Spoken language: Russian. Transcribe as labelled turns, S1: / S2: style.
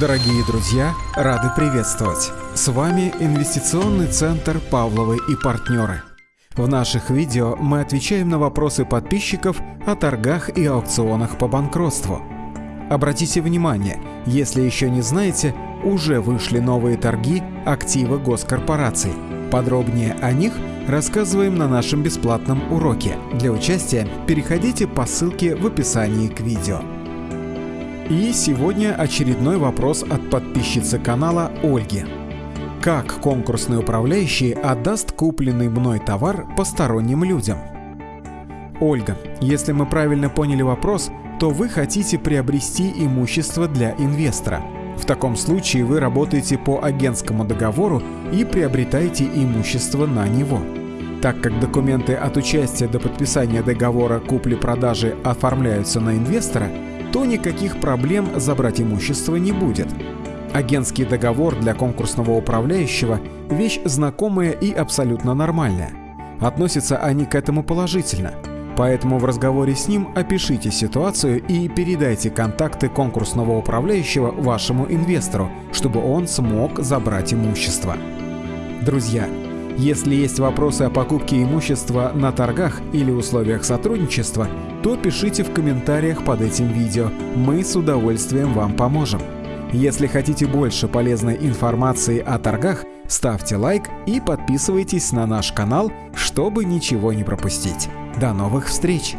S1: Дорогие друзья, рады приветствовать! С вами Инвестиционный центр «Павловы и партнеры». В наших видео мы отвечаем на вопросы подписчиков о торгах и аукционах по банкротству. Обратите внимание, если еще не знаете, уже вышли новые торги активы госкорпораций. Подробнее о них рассказываем на нашем бесплатном уроке. Для участия переходите по ссылке в описании к видео. И сегодня очередной вопрос от подписчицы канала Ольги. Как конкурсный управляющий отдаст купленный мной товар посторонним людям? Ольга, если мы правильно поняли вопрос, то вы хотите приобрести имущество для инвестора. В таком случае вы работаете по агентскому договору и приобретаете имущество на него. Так как документы от участия до подписания договора купли-продажи оформляются на инвестора, то никаких проблем забрать имущество не будет. Агентский договор для конкурсного управляющего – вещь знакомая и абсолютно нормальная. Относятся они к этому положительно. Поэтому в разговоре с ним опишите ситуацию и передайте контакты конкурсного управляющего вашему инвестору, чтобы он смог забрать имущество. Друзья, если есть вопросы о покупке имущества на торгах или условиях сотрудничества, то пишите в комментариях под этим видео, мы с удовольствием вам поможем. Если хотите больше полезной информации о торгах, ставьте лайк и подписывайтесь на наш канал, чтобы ничего не пропустить. До новых встреч!